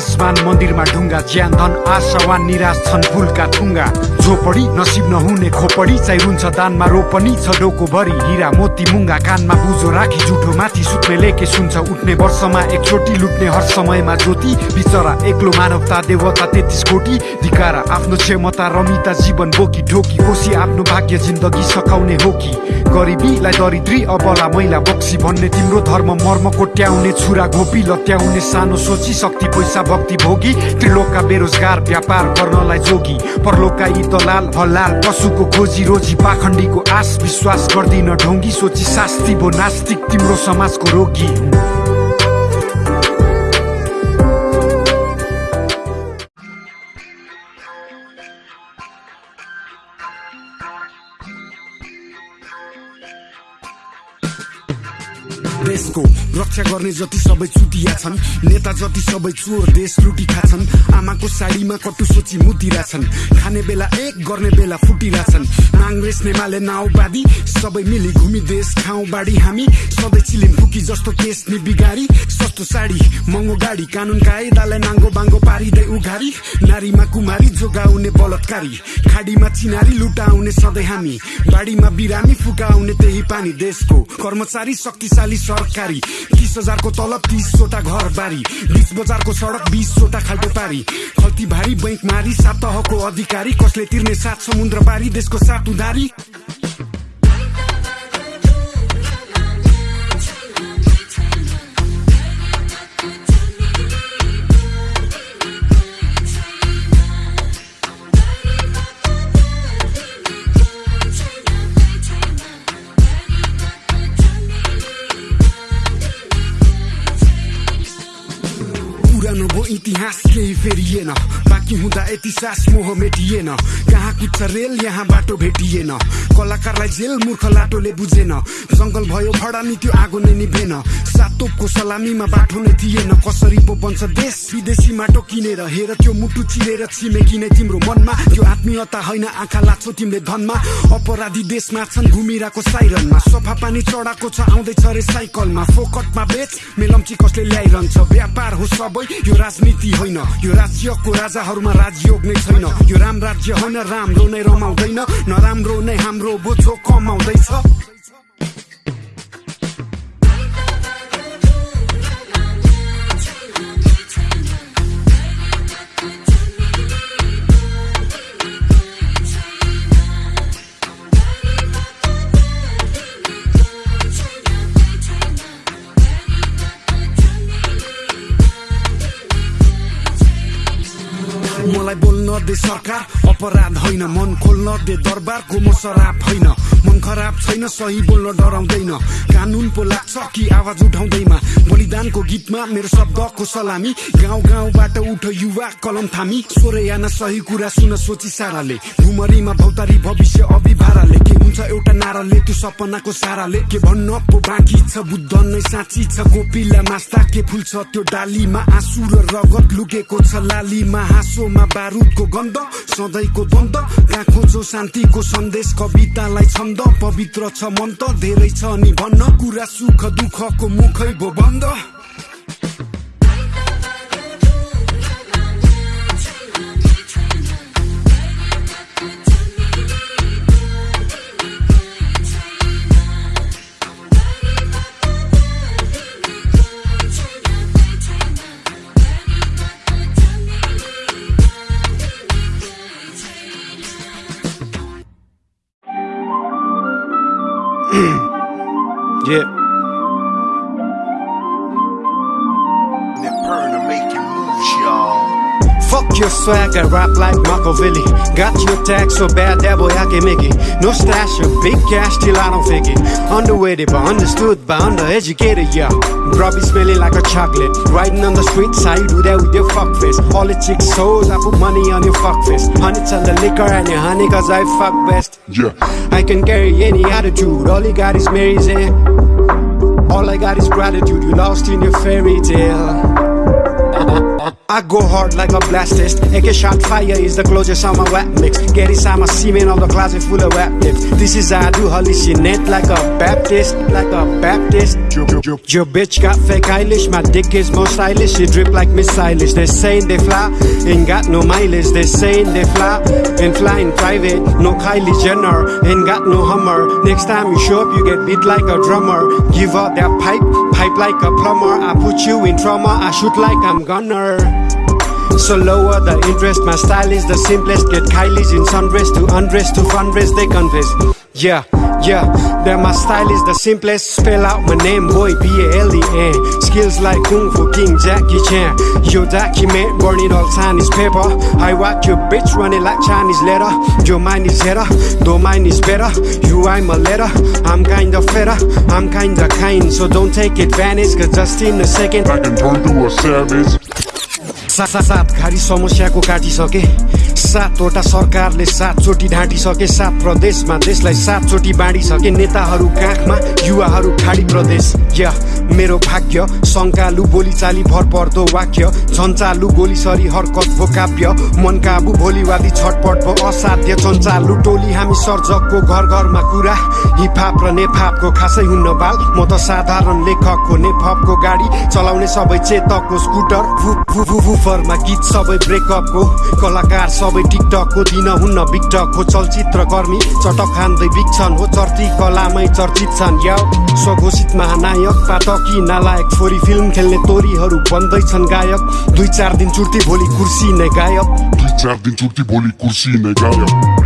विराजमान मन्दिरमा ढुङ्गा ज्यान धन आशावान निराश छन् फुलका ठुङ्गा। झोपडी नसिब नहुने खोपडी चाहिँ रुन्छ दानमा रोपनी छ डोको भरि हिरा मोती मुङ्गा कानमा बुझो राखी जुठो माथि सुत्ने लेके सुन्छ उठ्ने वर्षमा एकचोटि लुट्ने हर समयमा ज्योति बिचरा एक्लो मानवता देवता तेत्तिस कोटी धिकारा आफ्नो क्षमता रमिता जीवन बोकी ढोकी कोसी आफ्नो भाग्य जिन्दगी सकाउने हो कि? गरिबीलाई दरिद्री अबला मैला बक्सी भन्ने तिम्रो धर्म मर्म कोट्याउने छुरा घोपी लत्याउने सानो सोची शक्ति पैसा भक्ति भोगी त्रिलोकका बेरोजगार व्यापार गर्नलाई जोगी परलोकका यी दलाल हलाल पशुको खोजी रोजी पाखण्डीको आश विश्वास गर्दिन ढोङ्गी सोची शास्ति भो नास्तिक तिम्रो समाजको रोगी देशको रक्षा गर्ने जति सबै चुतिया छन् नेता जति सबै चोर देश लुटी खाछन् आमाको साडीमा कटु सोची मुतिरा छन् खाने बेला एक गर्ने बेला फुटिरहेछन् काङ्ग्रेस नेमाले नाउबादी सबै मिली घुमी देश खाउँ बाडी हामी सधैँ चिलिम फुकी जस्तो केस नि बिगारी सस्तो साडी महँगो गाडी कानुन कायदालाई नाङ्गो बाङ्गो पारिँदै उघारी नारीमा कुमारी जोगाउने बलात्कारी खाडीमा चिनारी लुटाउने सधैँ हामी बाढीमा बिरामी फुकाउने त्यही पानी देशको कर्मचारी शक्तिशाली सरकारी तिस हजारको तलब तिसवटा घर बारी। बिच बजारको सडक बिसवटा खाल्टो पारी। खल्ती भारी बैङ्क मारी सात तहको अधिकारी कसले तिर्ने सात समुद्र पारी देशको सात उधारी। keyifleri yena बाँकी हुँदा यति सास मोह मेटिएन। कहाँ कुद्छ रेल यहाँ बाटो भेटिएन। कलाकारलाई जेल मूर्ख लाटोले बुझेन। जङ्गल भयो भडा नि त्यो आगो नै निभेन। सातोपको सलामीमा बाटो नै थिएन। कसरी पो बन्छ देश विदेशी माटो किनेर? हेर त्यो मुटु चिरेर छिमेकी नै तिम्रो मनमा। त्यो आत्मीयता होइन आँखा लाग्छौ तिमीले धनमा। अपराधी देशमा छन् घुमिरहेको साइरनमा। सफा पानी चढाएको छ आउँदैछ रे साइकलमा। फोकटमा बेच मेलम्ची कसले ल्याइरहन्छ? व्यापार हो सबै। यो राजनीति होइन। यो राज्यको राजाहरूमा राजयोग नै छैन। यो राम राज्य होइन राम्रो नै रमाउँदैन। नराम्रो नै हाम्रो बोझो कमाउँदैछ। सरकार अपराध होइन मन खोल्न दे दरबारको म सराप होइन मन खराब छैन सही बोल्न डराउँदैन। कानुन पो लाग्छ कि आवाज उठाउँदैमा। बलिदानको गीतमा मेरो शब्दको सलामी। गाउँ गाउँबाट उठ युवा कलम थामी। सोरे याना सही कुरा सुन सोची साराले। भुमरीमा भौतारी भविष्य अभिभाराले। के हुन्छ एउटा नाराले त्यो सपनाको साराले। के भन्न पो बाँकी छ बुद्ध नै साँची छ गोपिला मास्ता के फुल्छ त्यो डालीमा आँसु र रगत लुकेको छ लालीमा हाँसोमा बारुदको गन्ध सधैँको द्वन्द। कहाँ खोजो शान्तिको सन्देश कवितालाई छन्द। पवित्र छ मन त धेरै छ। नि भन्न कुरा सुख दुःखको मुखै भो बन्द। Yeah. Perna making moves, y'all. Fuck your swag, I rap like Machiavelli. Got your tag so bad that boy I can make it. No stash of big cash till I don't fake it. Underweighted but understood by undereducated, yeah. Grubby smelling like a chocolate. Riding on the streets, how you do that with your fuck face? All the chicks souls, I put money on your fuck face. Honey tell the liquor and your honey cause I fuck best. Yeah. I can carry any attitude, all you got is Mary's eh? All I got is gratitude, you lost in your fairy tale. I go hard like a blastist. AK shot fire is the closest on my wet mix. Gary Sama semen on the closet full of rap lips. This is how I do hallucinate like a Baptist, like a Baptist. Your bitch got fake eyelash, my dick is more stylish. She drip like Miss Eilish. They're saying they fly, ain't got no mileage. They're saying they fly and fly in private. No Kylie Jenner, ain't got no Hummer. Next time you show up, you get beat like a drummer. Give up that pipe, pipe like a plumber. I put you in trauma, I shoot like I'm gunner. So lower the interest, my style is the simplest. Get Kylie's in sundress to undress to fundraise, they confess Yeah, yeah, then my style is the simplest. Spell out my name, boy, B-A-L-E-A Skills like Kung Fu King Jackie Chan. Your document, burn it all Chinese paper. I watch your bitch run it like Chinese letter Your mind is better, though mine is better. You I'm a letter, I'm kinda feta. I'm kinda kind, so don't take advantage Cause just in a second. I can turn to a savage. सात घारी समस्याको काटिसके सातवटा सरकारले सातचोटि ढाँटिसके। सात प्रदेशमा देशलाई सातचोटि बाँडिसके। नेताहरू काखमा युवाहरू खाडी प्रदेश। या मेरो भाग्य शङ्कालु बोलीचाली भर पर्दो वाक्य झन्चालु गोलीसरी हरकत भो काव्य मनकाबु भोलिवादी छटपट भो असाध्य चन्चालु टोली हामी सर्जकको घर घरमा कुरा हिपहाप र नेफापको खासै हुन्न बाल म त साधारण लेखकको नेफपको गाडी चलाउने सबै चेतकको स्कुटर फु फु फु फुफरमा गीत सबै ब्रेकअपको कलाकार सबै टिकटकको दिन हुन्न बिकटकको चलचित्र कर्मी चटक खाँदै बिक्छन् हो चर्ती कलामै चर्चित छन्। या स्वघोषित महानायक। पातकी नालायक छोरी फिल्म खेल्ने तोरीहरू बन्दैछन् गायक। दुई चार दिन चुर्ती भोलि कुर्सी नै गायक। दुई चार दिन छुट्टी भोलि कुर्सी नै गायब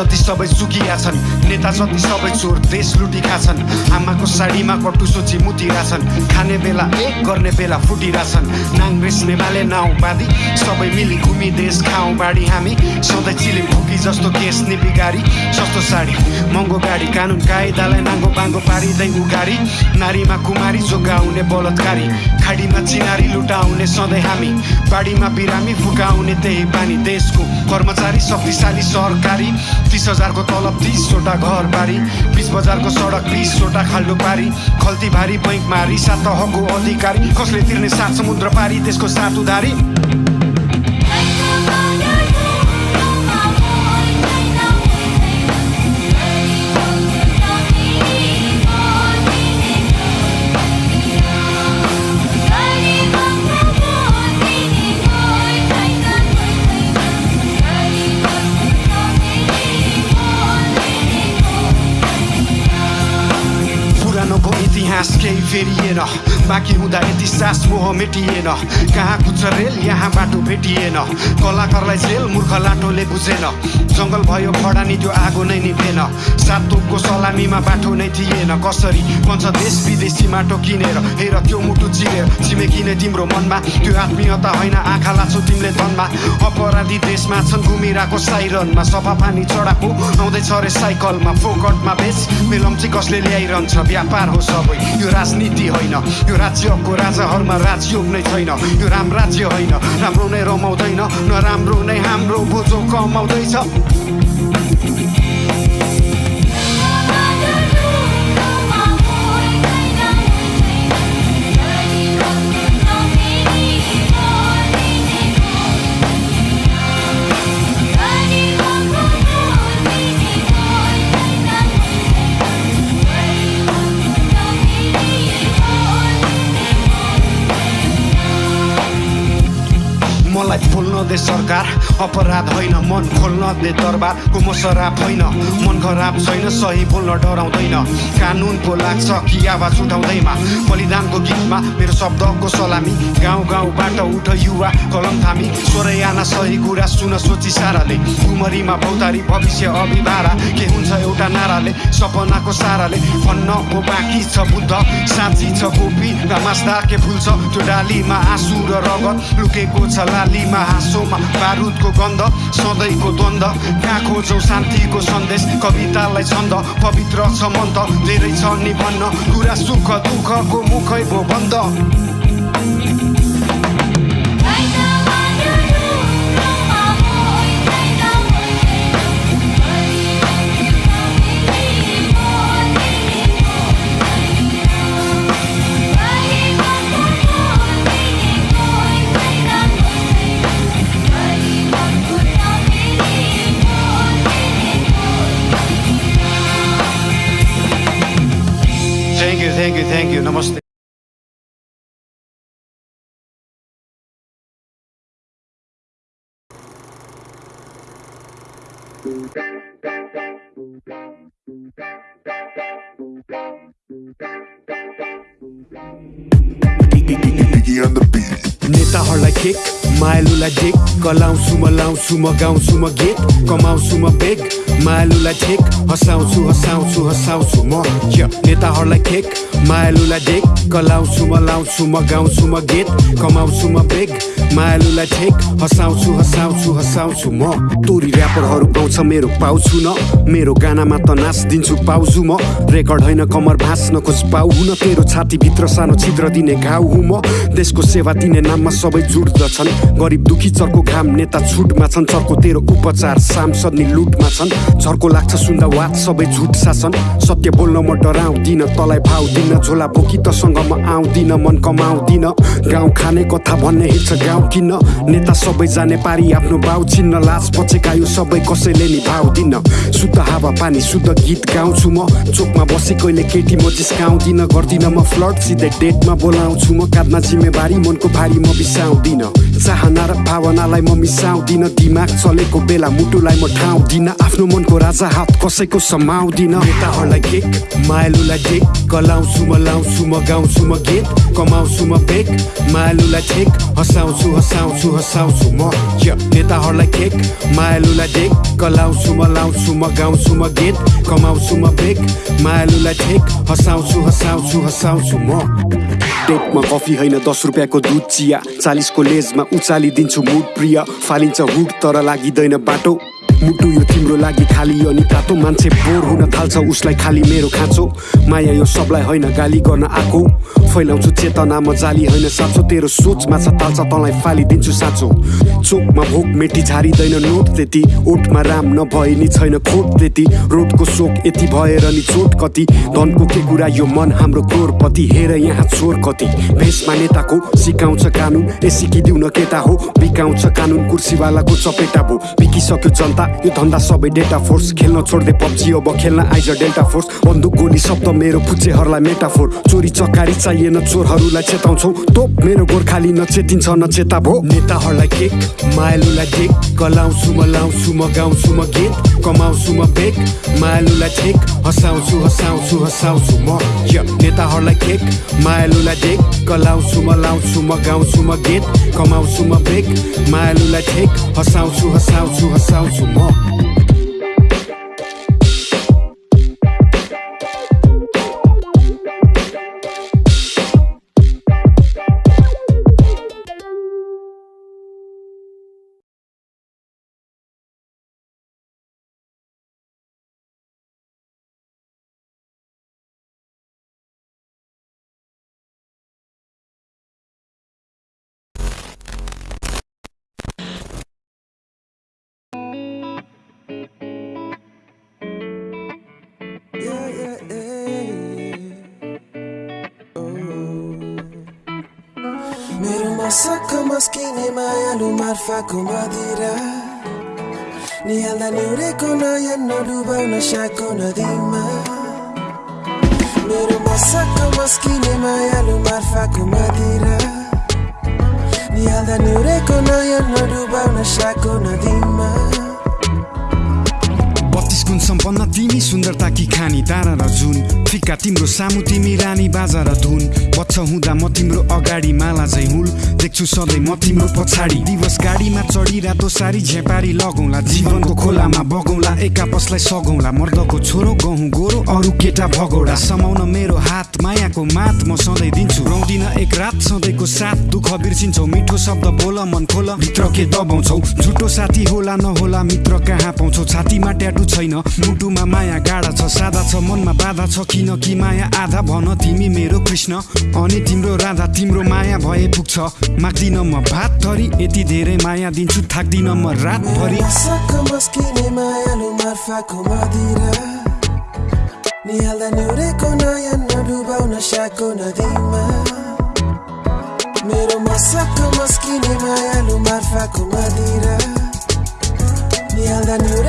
जति सबै सुकिया छन्। नेता जति सबै चोर देश लुटी खाछन् आमाको साडीमा कटु सोची मुतिरहेछन् खाने बेला एक गर्ने बेला फुटिरहेछन् नाङ रेस्ने माले नाउँ बाँधी सबै मिली घुमी देश खाउँ बाडी हामी। सधैँ चिले फुकी जस्तो केस निपिगारी सस्तो साडी। महँगो गाडी कानुन कायदालाई नाङ्गो बाङ्गो पारिँदै उगारी नारीमा कुमारी जोगाउने बलात्कारी। खाडीमा चिनारी लुटाउने सधैँ हामी। बाढीमा बिरामी फुकाउने त्यही बानी देशको कर्मचारी शक्तिशाली सरकारी तिस हजारको तलब तिसवटा घर बारी। बिच बजारको सडक बिसवटा खाल्डो पारी। खल्ती भारी बैङ्क मारी सात तहको अधिकारी। कसले तिर्ने सात समुद्र पारी त्यसको सात उधारी। बाँकी हुँदा सास मोह मेटिएन। कहाँ कुद्छ रेल यहाँ बाटो भेटिएन। कलाकारलाई जेल मूर्ख लाटोले बुझेन। जङ्गल भयो खडानी त्यो आगो नै निभेन। सात तोपको सलामीमा बाटो नै थिएन। कसरी पञ्च देश विदेशी माटो किनेर? हेर त्यो मुटु चिरेर छिमेकी नै तिम्रो मनमा। त्यो आत्मीयता होइन आँखा लाछौ तिमीले धनमा। अपराधी देशमा छन् घुमिरहेको साइरनमा। सफा पानी चढाएको आउँदैछ रे साइकलमा। फोकटमा बेच मेलम्ची कसले ल्याइरहन्छ? व्यापार हो सबै। यो राजनीति होइन। यो राज्यको राजाहरूमा राजयोग नै छैन। यो राम राज्य होइन। राम्रो नै रमाउँदैन। नराम्रो नै हाम्रो बोझो कमाउँदैछ। दे सरकार अपराध होइन मन खोल्न दे दरबारको म सराप होइन। मन खराब छैन सही बोल्न डराउँदैन। कानुनको लाग्छ कि आवाज उठाउँदैमा बलिदानको गीतमा मेरो शब्दको सलामी। गाउँ गाउँबाट उठ युवा कलम थामी। आना सही कुरा सुन सोची साराले। उमरीमा भौतारी भविष्य अभिभारा। के हुन्छ एउटा नाराले सपनाको साराले। भन्न पो बाँकी छ बुद्ध साँची छ कोपी र मास्दा के फुल्छ त्यो डालीमा आँसु र रगत? लुकेको छ लालीमा हाँसोमा बारुदको गन्ध सधैँको द्वन्द कहाँ खोजौ शान्तिको सन्देश कवितालाई छन्द पवित्र छ मन्त धेरै छ नि भन्न कुरा सुख दुःखको मुखै भो बन्द thank you thank you thank you नमस्ते Biggie and the beat. नेताहरूलाई किक मायालुलाई ढिक कलाउँछु म लाउँछु म गाउँछु म गीत कमाउँछु म बेग। मायालुलाई ठिक हँसाउँछु हँसाउँछु हँसाउँछु म नेताहरूलाई किक मायालुलाई ढिक कलाउँछु म लाउँछु म गाउँछु म गीत कमाउँछु म बेग। मायालुलाई ठिक हँसाउँछु हँसाउँछु हँसाउँछु म। तोरी ऱ्यापरहरू पाउँछ मेरो पाउँछु न। मेरो गानामा त नाच्दिन्छु पाउजु म। रेकर्ड होइन कमर भाँच्न खोज पाउ हुन तेरो छातीभित्र सानो छिद्र दिने घाउ हुँ म। देशको सेवा दिने नाममा सबै जुट्दछन्। गरिब दुखी चर्को घाम नेता छुटमा छन्। चर्को तेरो उपचार सांसद नि लुटमा छन्। झर्को लाग्छ सुन्दा वाद सबै झुट शासन सत्य बोल्न म डराउँदिन तँलाई भाउ दिन झोला बोकी तसँग म आउँदिन मन कमाउँदिन। गाउँ खाने कथा भन्ने हिँड्छ गाउँ किन नेता सबै जाने पारी आफ्नो बाउ चिन्न लाज पचेका यो सबै कसैले नि भाउ दिन शुद्ध हावा पानी शुद्ध गीत गाउँछु म। चोकमा बसे कहिले केटी म जिस्काउँदिन। गर्दिन म फ्लड सिधै डेटमा बोलाउँछु म। काँधमा जिम्मेवारी मनको भारी म बिसाउँदिन चाहना र भावनालाई म मिसाउँदिन दिमाग चलेको बेला मुटुलाई म ठाउँदिन। आफ्नो मनको राजा हात कसैको समाउँदिन। नेताहरूलाई किक मायालुलाई ढिक कलाउँछु म लाउँछु म गाउँछु म गीत कमाउँछु म बेग। मायालुलाई ठिक हँसाउँछु हँसाउँछु हँसाउँछु म नेताहरूलाई किक मायालुलाई ढिक कलाउँछु म लाउँछु म गाउँछु म गीत कमाउँछु म बेग। मायालुलाई ठिक हँसाउँछु हँसाउँछु हँसाउँछु म। टेपमा कफी होइन दस रुपियाँको दुध चिया। चालिसको लेजमा उचालिदिन्छु मुड प्रिय। फालिन्छ हुड तर लागिँदैन बाटो। मुटु यो तिम्रो लागि खाली अनि तातो। मान्छे बोर हुन थाल्छ उसलाई खाली मेरो खाँचो। माया यो सबलाई होइन गाली गर्न आएको। फैलाउँछु चेतना म जाली होइन साँचो। तेरो सोच माछा ताल्छ तँलाई फालिदिन्छु साँचो। चोकमा भोक मेटी झारिँदैन नोट त्यति। ओठमा राम नभए नि छैन खोट त्यति। रोडको सोक यति भएर नि चोट कति। धनको के कुरा यो मन हाम्रो क्रोरपति। हेर यहाँ चोर कति। भेषमा नेताको सिकाउँछ कानुन। ए सिकिदिउ न केटा हो बिकाउँछ कानुन। कुर्सीवालाको चपेटा भो। बिकिसक्यो जनता यो धन्दा सबै डेटा फोर्स खेल्न छोड्दे पब्जी अब खेल्न आइज डेल्टा फोर्स। बन्दुक गोली शब्द मेरो फुच्चेहरूलाई मेटाफोर। चोरी चकारी चाहिएन चोरहरूलाई चेताउँछौ। तोप मेरो गोर्खाली नचेतिन्छ नचेता भो नेताहरूलाई केक मायालुलाई ढिक कलाउँछु म लाउँछु म गाउँछु म गीत कमाउँछु म बेग। मायालुलाई ठिक। हँसाउँछु हँसाउँछु हँसाउँछु म। नेताहरूलाई केक मायालुलाई ढिक कलाउँछु म लाउँछु म गाउँछु म गीत कमाउँछु म बेग। मायालुलाई ठिक। हँसाउँछु हँसाउँछु हँसाउँछु म। मेरो kumadira. Niala niurekona ya noruba unashakona dhima. Mero masaka maskine mayalu marfa ni Niala niurekona ya ko na dima. सम्पन्न तिमी सुन्दरताकी खानी तारा र जुन। फिक्का तिम्रो सामु तिमी रानी बाजा र धुन। बच्छ हुँदा म तिम्रो अगाडि माला झै हुल। देख्छु सधैँ म तिम्रो पछाडि। दिवस गाडीमा चढी रातो सारी झेपारी लगौँला। जीवनको खोलामा बगौँला एक आपसलाई सघौँला। मर्दको छोरो गहुँ गोरो अरू केटा भगौडा समाउन मेरो हात मायाको मात म सधैँ दिन्छु। रौदिन एक रात सधैँको साथ दुःख बिर्सिन्छौ। मिठो शब्द बोल मन खोल भित्र के दबाउँछौ। झुटो साथी होला नहोला मित्र कहाँ पाउँछौ? छातीमा ट्याटु छैन। मुटुमा माया गाडा छ सादा छ मनमा बाधा छ किन कि माया आधा भन तिमी मेरो कृष्ण। अनि तिम्रो राधा तिम्रो माया भए पुग्छ। माग्दिन म भात थरी यति धेरै माया दिन्छु थाक्दिन म रातभरि निहाल्दा मेरो मसक्क मस्किने मायालु मार्फाको मदिरा। anda na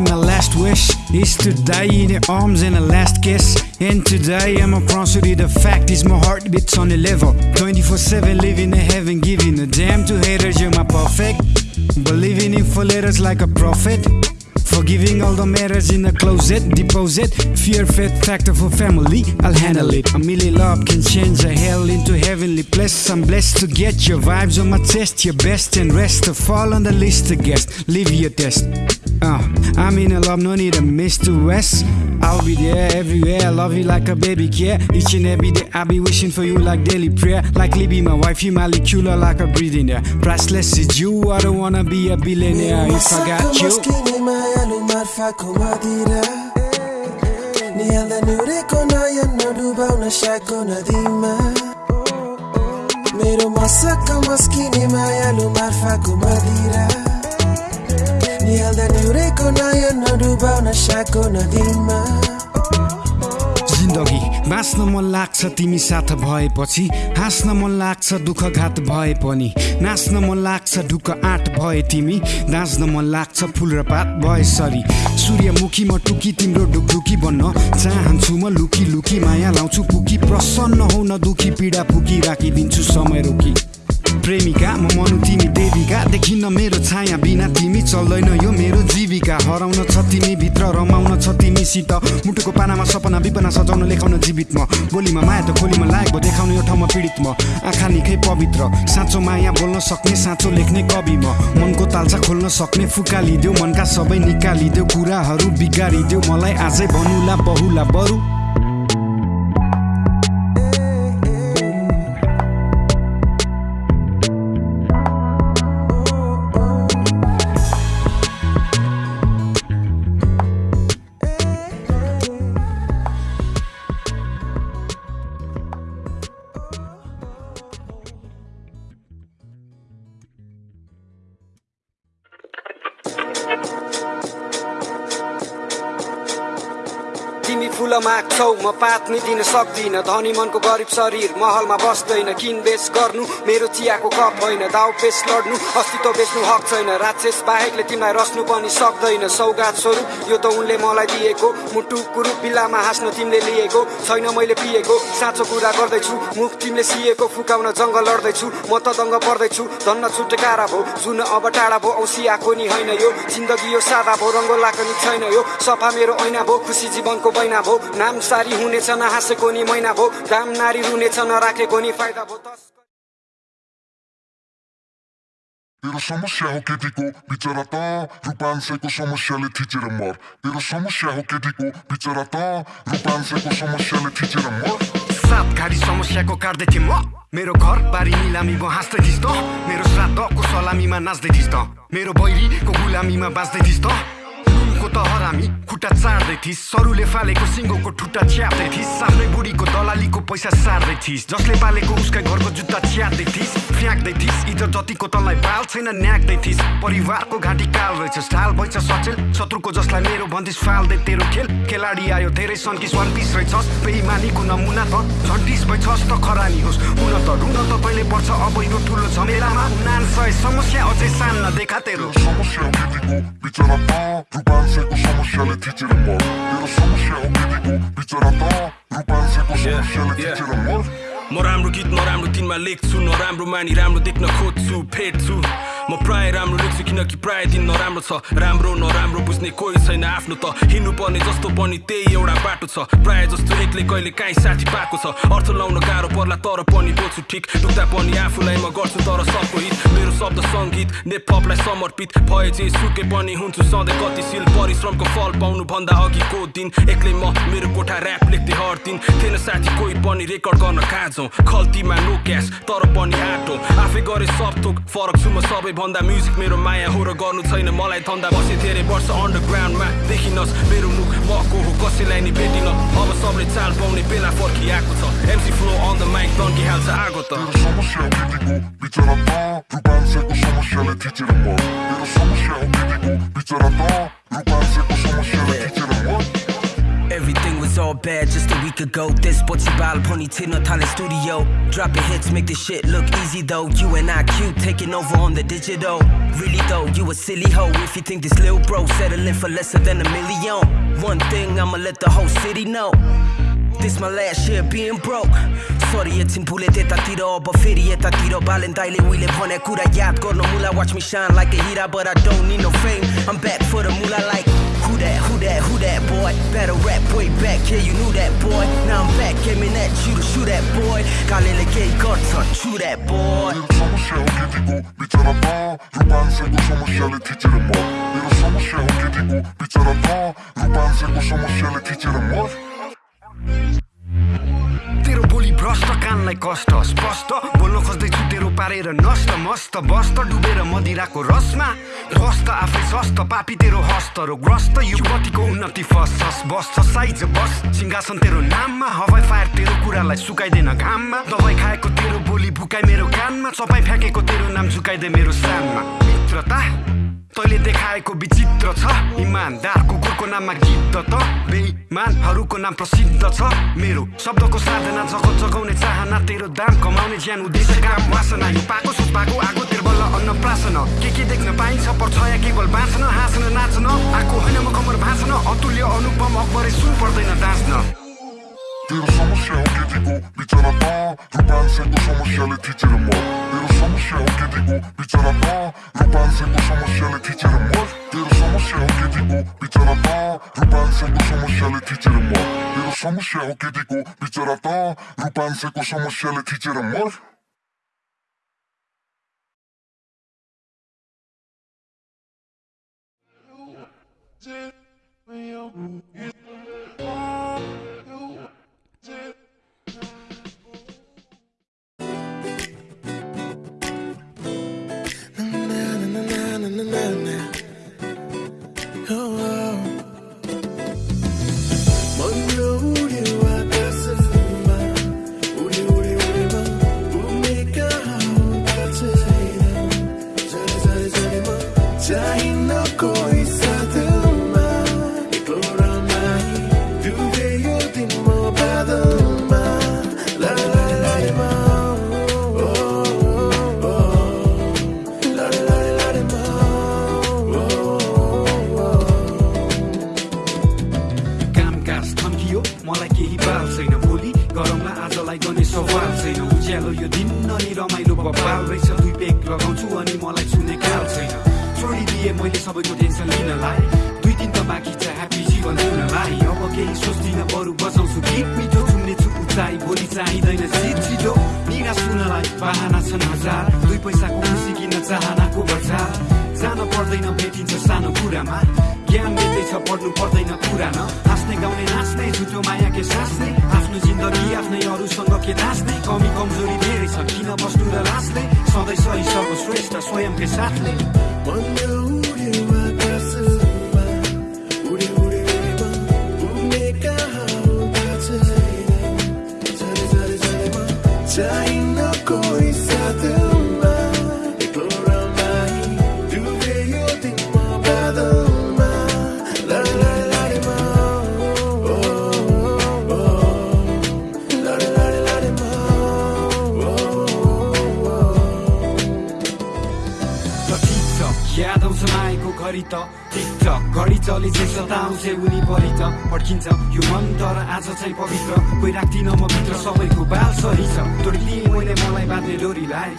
my last wish is to die in your arms and a last kiss. And today I'm a promise to the fact is my heart beats on the level. 24-7 living in heaven, giving a damn to haters, you're my perfect. Believing in for letters like a prophet. Forgiving all the matters in the closet, deposit. Fear, faith, factor for family, I'll handle it. A million love can change a hell into heavenly place. I'm blessed to get your vibes on my chest, your best and rest to fall on the list to guess. Leave your test. Uh, I'm in a love, no need a Mr. West. I'll be there everywhere. I love you like a baby care. Each and every day, I'll be wishing for you like daily prayer. Like Libby, my wife, you molecular like a breathing air. Priceless is you. I don't wanna be a billionaire if I got you. मस्किने मायालु मार्फाको मदिरा निहाल्दा निहुरेको नयन नडुबाउ नसाको नदीमा मेरो मसक्क मस्किने मायालु मार्फाको मदिरा निहाल्दा निहुरेको नयन नडुबाउ नसाको नदीमा बाँच्न मन लाग्छ तिमी साथ भएपछि हाँस्न मन लाग्छ दुःख घात भए पनि। नाच्न मन लाग्छ ढुक्क आँट भए तिमी नाच्न मन लाग्छ फुल र पात भए सरी। सूर्यमुखी म टुकी तिम्रो ढुकढुकी बन्न चाहन्छु म लुकी लुकी माया लाउँछु पुकी प्रसन्न हो न दुखी पीडा फुकी राखिदिन्छु समय रोकी। प्रेमिका म मनु तिमी देविका। देखिन्न मेरो छाया बिना तिमी चल्दैन यो मेरो जीविका। हराउन छ तिमी भित्र रमाउन छ तिमीसित। मुटुको पानामा सपना विपना सजाउन लेखाउन जीवित म। बोलीमा माया त खोलीमा लागेको देखाउने यो ठाउँमा पीडित म। आँखा निकै पवित्र साँचो माया बोल्न सक्ने साँचो लेख्ने कवि म। मनको तालचा खोल्न सक्ने फुकालिदेऊ मनका सबै निकालिदेऊ कुराहरू बिगारिदेऊ। मलाई आजै बनुला बहुला बरु। Thank you. तिमी फुल माग्छौ म पात दिन सक्दिन। धनी मनको गरिब शरीर महलमा बस्दैन किन बेच गर्नु। मेरो चियाको कप होइन दाउ पेस लड्नु। अस्तित्व बेच्नु हक छैन राक्षस बाहेकले तिमीलाई रस्नु पनि सक्दैन। सौगात स्वरूप यो त उनले मलाई दिएको। मुटु कुरु बिल्लामा हाँस्न तिमीले लिएको। छैन मैले पिएको साँचो कुरा गर्दैछु। मुख तिमीले सिएको फुकाउन जङ्गल लड्दैछु। म त दङ्ग पर्दैछु धन्न छुटकारा भो। जुन अब टाढा भो औँसियाको नि होइन यो। जिन्दगी यो सादा भो रङ्गोलाको नि छैन यो। सफा मेरो ऐना भो खुसी जीवनको बैना भो। नाम सारी हुनेछ नहाँसेको नि मैना भो दाम नारी रुनेछ नराखेको नि फाइदा भो तेरो समस्या हो केटीको बिचरा त रूपांशको समस्याले थिचेर मर। तेरो समस्या हो केटीको बिचरा त रूपांशको समस्याले थिचेर मर। सात घाडी समस्याको काट्दै थिएँ म। मेरो घर बारी निलामी म हाँस्दै थिइस् त। मेरो श्राद्धको सलामीमा नाच्दै थिइस् त। मेरो बैरीको गुलामीमा बाँच्दै थिइस् त। नुनको त हरामी खुट्टा चाड्दै थिइस् सरुले फालेको सिङ्गोको ठुट्टा च्याप्दै थिइस् आफ्नै बुढीको दलालीको पैसा सार्दै थिइस् जसले पालेको उसकै घरको जुत्ता च्याप्दै थिइस् फ्याँक्दै थिइस् इज्जत जतिको तँलाई बाल छैन न्याक्दै थिइस् परिवारको घाँटी काल रहेछ ढाल भइछ सचेल। शत्रुको जसले त्यसलाई मेरो भन्दिस फाल्दै तेरो खेल। खेलाडी आयो धेरै सन्किस वान पिस रहेछस्। बेइमानीको नमुना त झन्टिस भइछस् त खरानी होस्। हुन त रुन त तैँले पर्छ अब यो ठुलो झमेलामा। नान सय समस्या अझै सान्न देखा तेरो। समस्या हो केटीको बिचरा त रूपांशको समस्याले थिचेर मर तेरो समस्या हो केटीको बिचरा त रूपांशको समस्याले थिचेर मर म राम्रो गीत नराम्रो तिनमा लेख्छु नराम्रो मानी राम्रो देख्न खोज्छु फेट्छु। म प्राय राम्रो लेख्छु किनकि प्राय दिन नराम्रो छ। राम्रो नराम्रो बुझ्ने कोही छैन आफ्नो त। हिँड्नु पर्ने जस्तो पनि त्यही एउटा बाटो छ। प्राय जस्तो एक्लै कहिले काहीँ साथी पाएको छ। अर्थ लाउन गाह्रो पर्ला तर पनि बोल्छु ठिक। दुख्दा पनि आफूलाई म गर्छु तर सबको हित। मेरो शब्द सङ्गीत नेपलाई समर्पित। भए जे सुके पनि हुन्छु सधैँ गतिशील परिश्रमको फल पाउनु भन्दा अघिको दिन। एक्लै म मेरो कोठा ऱ्याप लेख्दै हर दिन। थिएन साथी कोही पनि रेकर्ड गर्न कहाँ जाउँ खल्तीमा नो क्यास तर पनि आटो आफै गरे सब थोक फरक छु म सबैभन्दा म्युजिक मेरो माया हो र गर्नु छैन मलाई धन्दा बसे धेरै वर्ष अन्डरग्राउन्डमा देखिनस् मेरो मुख म को हो कसैलाई नि भेटिन अब सबले चाल पाउने बेला फर्किआएको छ MC flow on the mic तन्किहाल्छ आगो त समस्याले थिचेर मर समस्या हो बिचरा समस्याले थिचेर Everything was all bad just a week ago. This what you pony tin Tale studio. Dropping hits make this shit look easy though. You and cute taking over on the digital. Really though, you a silly hoe If you think this lil bro settling for lesser than a million. One thing I'ma let the whole city know. This my last year being broke. Sorietin a tiro Bafirieta we live on a cura Yat. No mula Watch me shine like a hira But I don't need no fame. I'm back for the mula like that, who that, who that boy Better rap way back, yeah you knew that boy Now I'm back, aiming at you to shoot that boy 가लेले केही गर्छ, true that boy तेरो समस्या हो केटीको बिचरा त रूपांशको समस्याले थिचेर मर तेरो समस्या हो केटीको बिचरा त रूपांशको समस्याले थिचेर मर तेरो बोली भ्रष्ट कानलाई कष्ट स्पष्ट। बोल्न खोज्दैछु तेरो पारेर नष्ट मस्त बस्त डुबेर मदिराको रसमा। रस त आफै सस्त पापी तेरो हस्त ग्रस्त युवतीको उन्नति फसस बस्छ साइज बस। सिंहासन तेरो नाममा हवाई फायर तेरो कुरालाई सुकाइदिन घाममा। दबाई खाएको तेरो बोली भुकाइ मेरो कानमा। चपाइ फ्याँकेको तेरो नाम झुकाइदे मेरो सानमा मित्रता। तैँले देखाएको विचित्र छ। इमान्दार कुकुरको नाममा गीत त। बेइमानहरूको नाम प्रसिद्ध छ। मेरो शब्दको साधना जगत जगाउने चाहना तेरो दाम कमाउने ज्यान उद्देश्य काम वासना यो पाएको पाएको आगो तेरो बल्ल अन्न प्रासन। के के देख्न पाइन्छ पर्छ या केवल बाँच्न हाँस्न नाच्न। आएको होइन म कमर भाँच्न। अतुल्य अनुपम अकबरै सुन पर्दैन डाँच्न तेरो समस्या हो केटीको बिचरा त रूपांशको समस्याले थिचेर मर तेरो समस्या हो केटीको बिचरा त रूपांशको समस्याले समस्याले थिचेर मर। तेरो समस्या हो केटीको बिचरा त रूपांशको समस्याले थिचेर मर। कोही थन्कियो मलाई केही बाल छैन। भोलि गरममा आजलाई गर्ने सवाल छैन। उज्यालो यो दिन अनि रमाइलो बबाल रहेछ। दुई पेक लगाउँछु अनि मलाई छुने काल छैन। छोडिदिए मैले सबैको टेन्सन लिनलाई। दुई दिन त बाँकी छ ह्याप्पी जीवन जिउनलाई अब केही सोच्दिनँ बरु बजाउँछु गीत मिठो चुन्ने छु। उचाइ भोलि चाहिँदैन सिट छिटो। निराश हुनलाई बाहना छन् हजार। दुई पैसाको खुसी किन्न चाहनाको बजार। जान पर्दैन भेटिन्छ सानो कुरामा। ज्ञान मिल्दैछ पढ्नु पर्दैन पुरान। हाँस्ने गाउने नाच्ने झुटो माया के सास्ने। आफ्नो जिन्दगी आफ्नै अरूसँग के नाच्ने। कमी कमजोरी धेरै छ किन बस्नु र लास्ने? सधैँ सही सर्वश्रेष्ठ स्वयंकै साथले। मन carità. Tic घडी चले जे सताउँछ उनी परि त पड्किन्छ यो मन तर आज चाहिँ पवित्र। कोही राख्दिन म भित्र सबैको बाल सही छ। तोडिदिए मैले मलाई बाँध्ने डोरीलाई।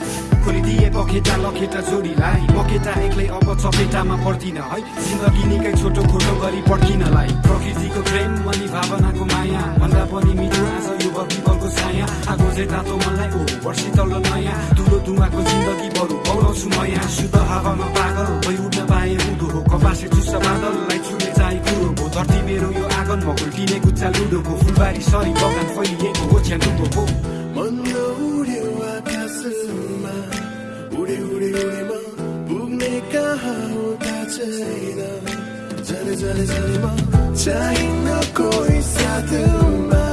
खोलिदिए पखेटा लखेटा जोडीलाई। म केटा एक्लै अब चपेटामा पर्दिन है। जिन्दगी निकै छोटो खोटो गरी पड्किनलाई। प्रकृतिको प्रेम अनि भावनाको माया। भन्दा पनि मिठो आज यो बत्तीबलको छाया। आगो चाहिँ तातो मनलाई ओ वर्षी तल्लो नयाँ। धुलो धुवाको जिन्दगी बरु पौलाउँछु नयाँ शुद्ध हावामा पागल भइ उठ्न पाए उदो हो कपासे चुस्सा बादललाई छुने चाहिँ कुरो हो। धरती मेरो यो आँगन म गुल्टिने गुच्चा लुडोको फुलबारी सरी बगान फैलिएको हो हो। मन उड्यो पुग्ने कहाँ साथमा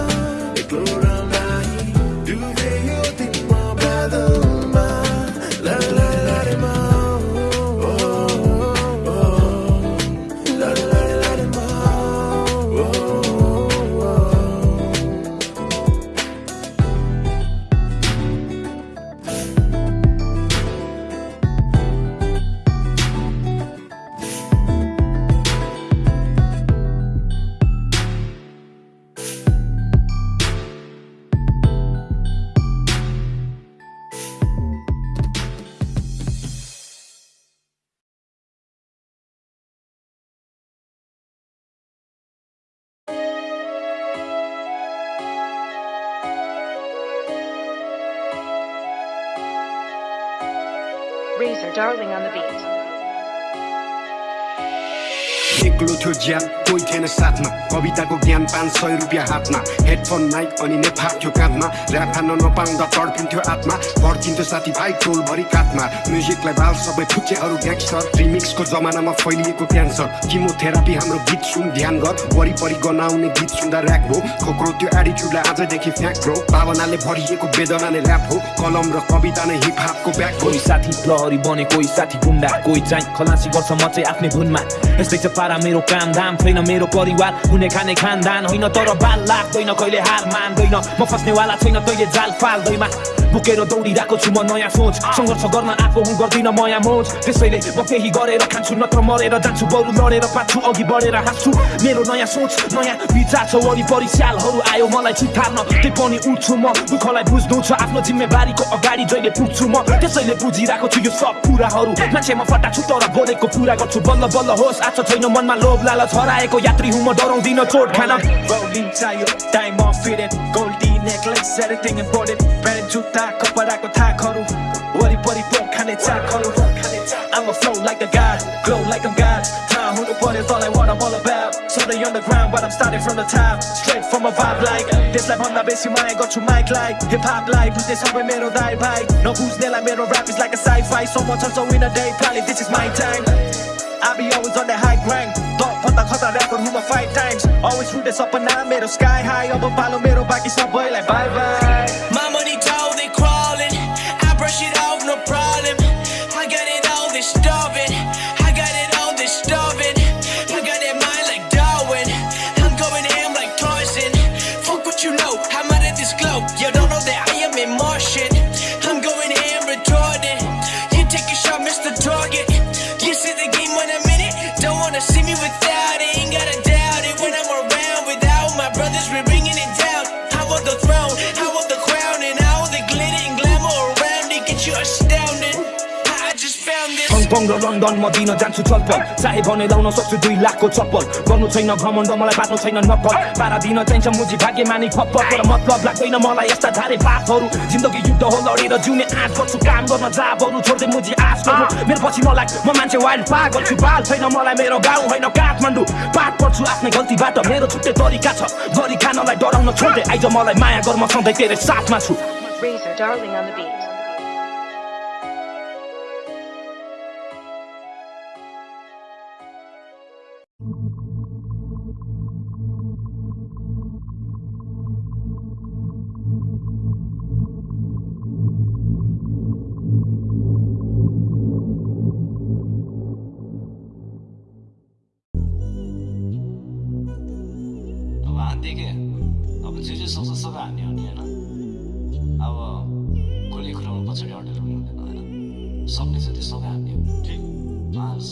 Darling थियो ज्यान कोही थिएन साथमा कविताको ज्ञान पाँच सय रुपियाँ हातमा हेडफोन माइक अनि नेपाल थियो काँधमा ऱ्याप हान्न नपाउँदा तड्पिन्थ्यो आत्मा भड्किन्थ्यो साथीभाइ टोलभरि कातमा म्युजिकलाई बाल सबै फुच्चेहरू ग्याङ्स्टर रिमिक्सको जमानामा फैलिएको क्यान्सर किमोथेरापी हाम्रो गीत सुन ध्यान कर वरिपरि गनाउने गीत सुन्दा ऱ्याक हो खोक्रो त्यो एटिट्युडलाई आजदेखि फ्याँक ब्रो भावनाले भरिएको वेदना नै ऱ्याप हो कलम र कविता नै हिप हापको ब्याक हो साथी प्रहरी बने कोही साथी गुन्डा कोही चाहिँ खलासी गर्छ म चाहिँ आफ्नै धुनमा यस्तै छ पारा मेरो काम दाम छैन मेरो परिवार हुने खाने खानदान होइन तर बाल लाग्दैन कहिले हार मान्दैन म फस्नेवाला छैन तैले जाल फाल्दैमा बोकेर दौडिरहेको छु म नयाँ सोच सङ्घर्ष गर्न आएको हुँ गर्दिनँ मया मोज त्यसैले म केही गरेर खान्छु नत्र मरेर जान्छु बरु लडेर पाछु अघि बढेर हाँस्छु मेरो नयाँ सोच नयाँ विचार छ वरिपरि स्यालहरू आयो मलाई चितार्न त्यही पनि उठ्छु म दुःखलाई बुझ्नु छ आफ्नो जिम्मेवारीको अगाडि जहिले पुग्छु म त्यसैले बुझिरहेको छु यो सब कुराहरू मान्छेमा फटा छु तर बोलेको पुरा गर्छु बल्ल बल्ल होस् आज छैन मनमा लोभ लालच हराएको यात्री हुँ म डराउँदिन चोट खान tire, time off fitted Goldie necklace, everything important Brand जुत्ता, कपडाको थाकहरू वरिपरि पोक खाने चाकहरू I'm a flow like the God, glow like I'm God थाहा हुनु पर्यो तँलाई what I'm all about So they underground, but I'm starting from the top Straight from a vibe like त्यसलाई भन्दा बेसी माया गर्छु माइकलाई Hip hopलाई बुझ्ने सबै मेरो दाइ भाइ नबुझ्नेलाई मेरो rap is like a sci-fi So much so in a day, probably this is my time I be always on that high grind. Dog, pata khota rap who my five times. Always through this up and down, middle sky high Up follow middle, back it's my boy like bye bye My money tall, they crawling. I brush it out र London म दिन जान्छु चलपल चाहे भने लाउन सक्छु दुई लाखको चप्पल गर्नु छैन घमण्ड मलाई बाँच्नु छैन नक्कल पारा दिन चाहिन्छ मुजी भाग्य मानि खप्पल तर मतलब लाग्दैन मलाई यस्ता धारे बातहरू जिन्दगी युद्ध हो लडेर जिउने आँट गर्छु काम गर्न जाबहरू छोड्दै मुजी आश गर्नु मेरो पछि नलाग म मान्छे वाइल्ड पा गर्छु बाल छैन मलाई मेरो गाउँ होइन काठमाडौँ पाठ पर्छु आफ्नै गल्तीबाट मेरो छुट्टै तरिका छ गरी खानलाई डराउन छोड्दै आइज मलाई माया गर्न सधैँ तेरो साथमा छु Razor Darling on the beat.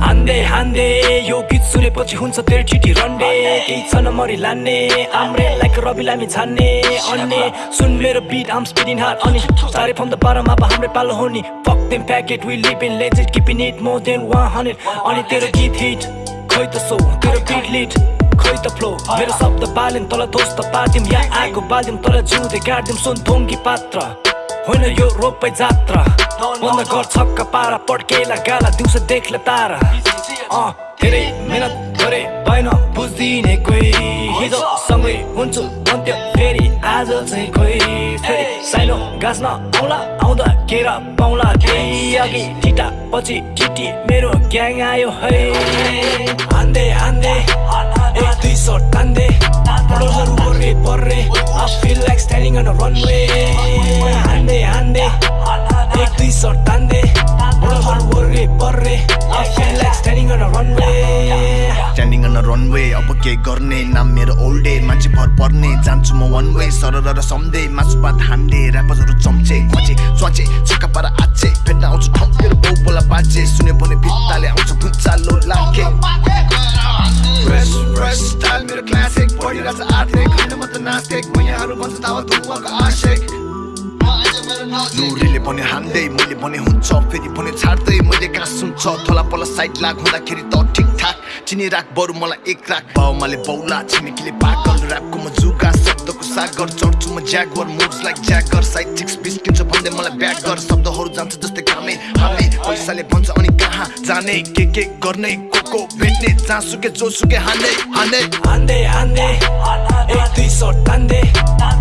हान्दै हान्दै यो गीत सुनेपछि हुन्छ तेरो चिठी रन्डे केही छ मरि लान्ने आम्रे लाइक रवि लामी छान्ने अन्ने सुन मेरो बिट आम स्पिडिङ हार्ड अनि सारे फ्रम द बारम अब हाम्रै पालो हो नि Fuck them packet, we live in legend, keeping it more than 100 अनि तेरो गीत हिट खै त सो तेरो बिट लिट खै त फ्लो मेरो शब्द बाल्यौँ तल ध्वस्त पार्दिम या आगो बाल्दिम तल जिउँदै गाड्दिम सुन थोङ्गी पात्र होइन यो रोपै जात्रा। बन्द छक्का पारा पड्केला गाला दिउँसो देख्ला तारा। अँ धेरै मेहनत गरे भएन बुझ्दिने कोही। हिजो सँगै हुन्छु अन्त्य आज चाहिँ खोइ फेरि साइनो गाँच्न आउला आउँदा केरा पाउला त्यही अघि ठिटा पछि ठिटी मेरो ग्याङ आयो है हान्दै हान्दै एक दुई सौ टान्दै बडोहरू ओर्रे पर्रे I feel like standing a runway हान्दै हान्दै एक दुई सौ बडोहरू ओर्रे पर्रे रनवे अब के गर्ने नाम मेरो ओल्ड मान्छे भर पर्ने जान्छु म वान वे सरर र सम्दे मासु भात हान्डे ऱ्यापरहरू चम्चे खचे स्वाचे छक्का पारा आचे भेट्न आउँछु ठाउँ मेरो बाउ बोला बाजे सुन्यो भने भित्ताले आउँछ भुच्चालो लाखे। फ्रेस फ्रेस मेरो क्लासिक म त आशिक। भने हान्दै मैले भने हुन्छ फेरि भने छाड्दै मैले कहाँ सुन्छ थोला पला साइड लाग हुँदाखेरि त ठिकठाक चिनी राख बरु मलाई एक राख। बाउमाले बौला छिमेकीले पागल ऱ्यापको म जुगा शब्दको सागर चढ्छु म Jagger moves like Jagger side ठिक्स बिस्किन्छ भन्दै मलाई ब्याग गर शब्दहरू जान्छ जस्तै कामे हामे पैसाले भन्छ अनि कहाँ जाने के के गर्ने को को भेट्ने जहाँ सुके जो सुके हान्दै हान्दै हान्दै हान्दै एक दुई सौ टान्दै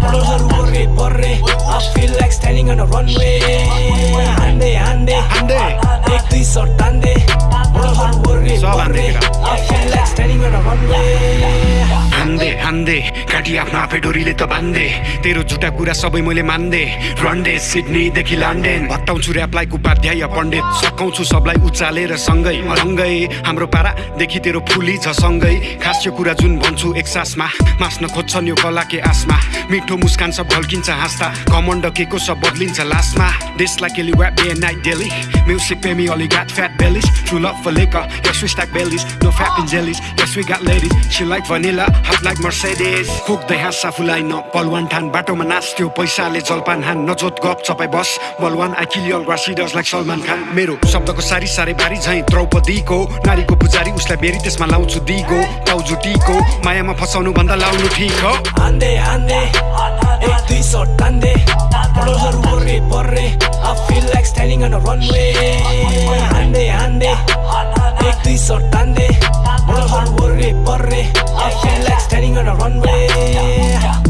बडोहरू ओर्रे पर्रे I feel like standing on a runway हान्दै हान्दै हान्दै एक दुई सौ टान्दै बडोहरू ओर्रे पर्रे I feel like standing on a runway हान्दे हान्दे काटी आफ्नो आफै डोरीले त बान्दे तेरो झुटा कुरा सबै मैले मान्दे। रन्डे सिडनीदेखि लन्डन भत्ताउँछु ऱ्यापलाई उपाध्याय पण्डित। सकाउँछु सबलाई उचालेर सँगै। रङ्गै हाम्रो पारादेखि तेरो फुली छ सँगै। खास यो कुरा जुन भन्छु एक सासमा मास्न खोज्छन् यो कला के आसमा। मिठो मुस्कान सब ढल्किन्छ हाँस्दा। कमण्ड के को सब बदलिन्छ लास्टमा देशलाई केली व्याप day night daily music got fat bellies true love for liquor yes we stack bellies no fat and jellies yes we got ladies she like vanilla hot like mercedes खोक्दै हाँस आफूलाई न बलवान ठान बाटोमा नाच्थ्यो पैसाले जलपान हान नजोत गप चपाई बस। बलवान आई किल यल रासिडर्स लाइक सलमान खान। मेरो शब्दको सारी सारे बारी झैँ द्रौपदीको। नारीको पुजारी उसलाई बेरी त्यसमा लाउँछु दिगो। टीको। मायामा फसाउनु भन्दा लाउनु ठिक हो। standing on on the runway.